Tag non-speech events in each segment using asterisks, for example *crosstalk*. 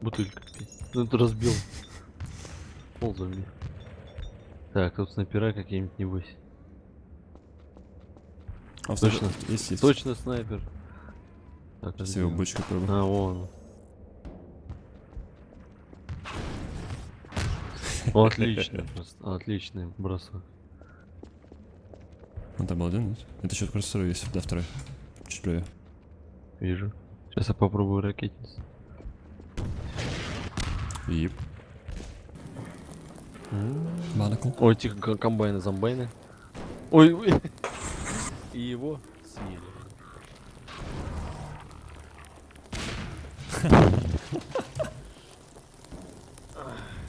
Бутылька. Ну ты разбил. Пол забил. Так, тут снайпера какие-нибудь небось. А, Точно. Есть, есть. Точно снайпер. Так, Сейчас его бочку пробую. А, вон. О, *laughs* Отлично, просто. Отличный бросок. Он там был один, нет? Это еще второй есть. Да, второй. Чуть правее. Вижу. Сейчас я попробую ракетницу. Ип. Манакл. Ой, тихо, комбайны, зомбайны. Ой, ой. И его съели.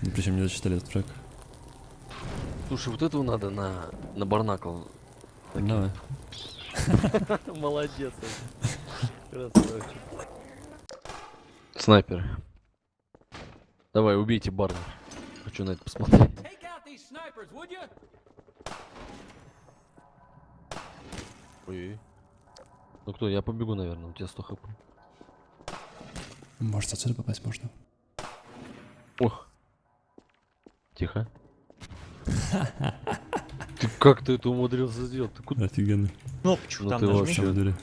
Ну, причем не зачитали этот трек. Слушай, вот этого надо на, на барнакл. Давай. *laughs* Молодец. Красавчик. Снайпер. Давай, убейте Барна. Хочу на это посмотреть. Ой. Ну кто, я побегу, наверное, у тебя 100 хп. Может, отсюда попасть можно. Ох. Тихо. Ты как ты это умудрился сделать? Ты куда? Офигенно. Кнопочку Ну там ты нажми. вообще-?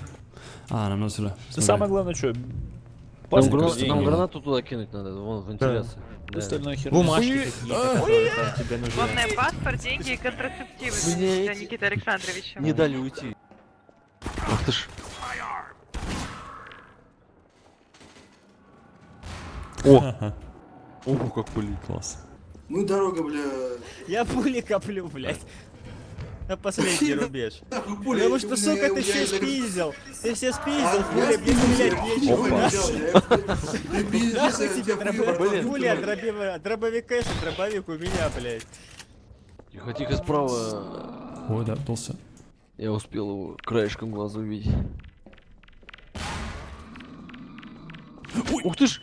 А, нам надо сюда. Самое главное, что? Нам, Пазик грана- не гранату туда кинуть надо, вон, вентиляция. Да. Остальное хер. Бумажки Ой, какие-то, которые там тебе нужны. Главное паспорт, деньги и контрацептивы для Никиты Александровича. Не дали уйти. Ах ты ж. О! Ого, как пылит. Класс. Ну дорога, бля. Я пули коплю, блядь. На последний *laughs* рубеж. Пуля, Потому что, сука, ты все спиздил. Ты все спиздил, я пули, мне спиздил, стрелять я нечего. *laughs* нахуй. тебе Блин. дроби- дробовика, что дробовик у меня, блядь. Тихо, тихо, справа. Ой, да, толся. Я успел его краешком глаза увидеть. Ух ты ж!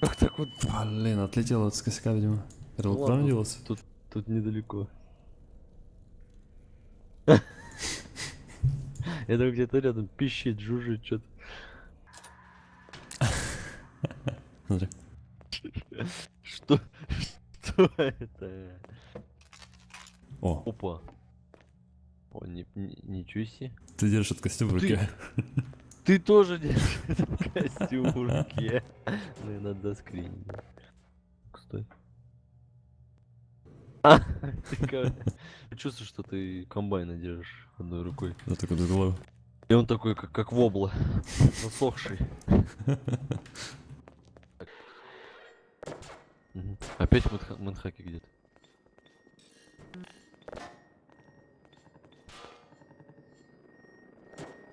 Как так вот? Блин, отлетел от с косяка, видимо. Это вот Ладно. Тут, тут недалеко. Это где-то рядом пищит, жужжит, что-то. Смотри. Что? Что это? О, Опа. О, ни- ни- ничего себе. ты держишь этот костюм в Ты- руке. Ты тоже держишь этот костюм в руке. Ну и надо скринить. Стой. А, Чувствуешь, что ты комбайна держишь одной рукой. Да, такой до головы. И он такой, как, как вобла, засохший. Опять мэнха- мэнхаки где-то.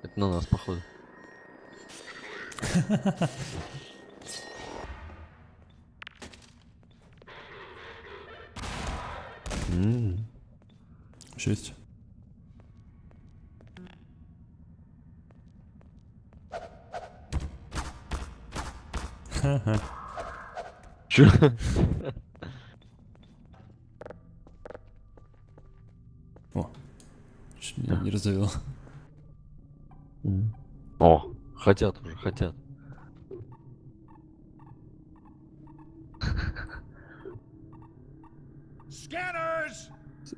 Это на нас, походу. *laughs* М. Еще есть? Ха-ха. Чё? О, чуть меня не раздавил. О, хотят уже, хотят.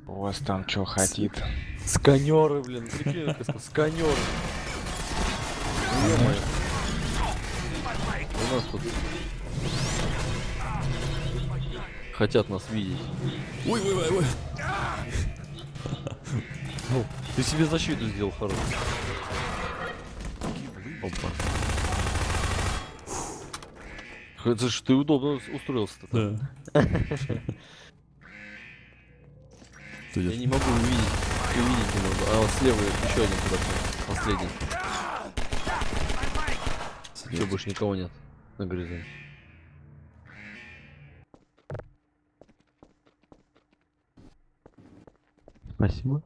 У вас там что хотит? Сканеры, блин, прикинь, сканеры. У нас тут хотят нас видеть. Ой, ой, ой, ой. *laughs* Ну, ты себе защиту сделал хорошую. Опа. Это ж ты удобно устроился-то. Да. *laughs* Ты Я идешь. не могу увидеть. Увидеть не могу. А вот слева еще один куда-то. Последний. Все, больше никого нет. На горизонте. Спасибо.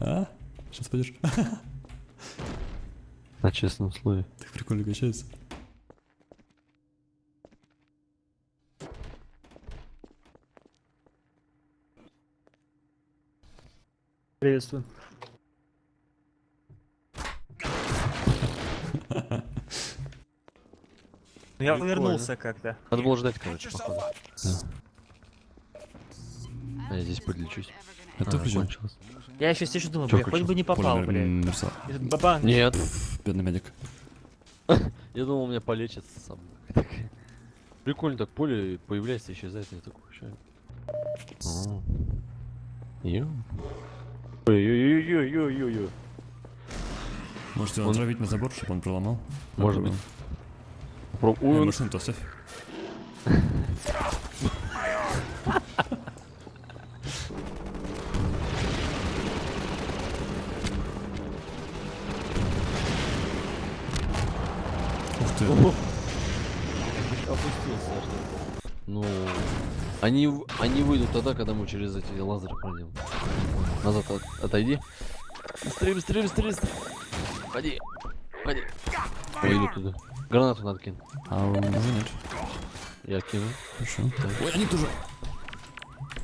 А? Сейчас пойдешь. *laughs* На честном слове. Так прикольно качается. Приветствую. Я Прикольно. вернулся как-то. Надо было ждать, короче, походу. А я здесь подлечусь. Это А, включил? кончилось. Я еще сижу, думаю, Чё бля, хоть бы не попал, Бабан. Нет, Бедный медик. *laughs* я думал, меня полечит сам. Прикольно так, поле появляется, исчезает, я такой, ща. О. Ё. Ой-ой-ой-ой-ой-ой-ой. Можете его Он- отравить на забор, чтобы он проломал? Может быть. Про- Ой, Ой, он- машину-то оставь. Ух ты. Опустился. Ну, они, они выйдут тогда, когда мы через эти лазеры пройдем. Назад от- отойди. Быстрее, быстрее, быстрее, быстрее. Ходи, ходи. Выйду туда. Гранату надо кинуть. А уже нет. Я кину. Хорошо. Ой, они тоже.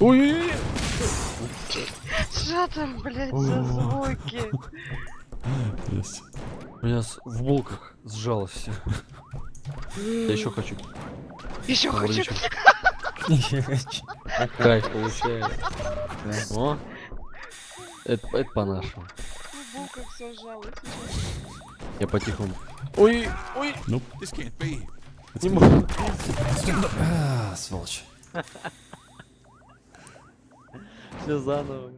Ой-ой-ой. Что там, блядь, за звуки? Есть. У меня с- в булках сжалось все. Я еще хочу. Еще хочу. Табличку. Кайф получаю. О. Это, это по-нашему. Я по-тихому. Ой, ой, Ну, не могу. а, сволочь. Все заново.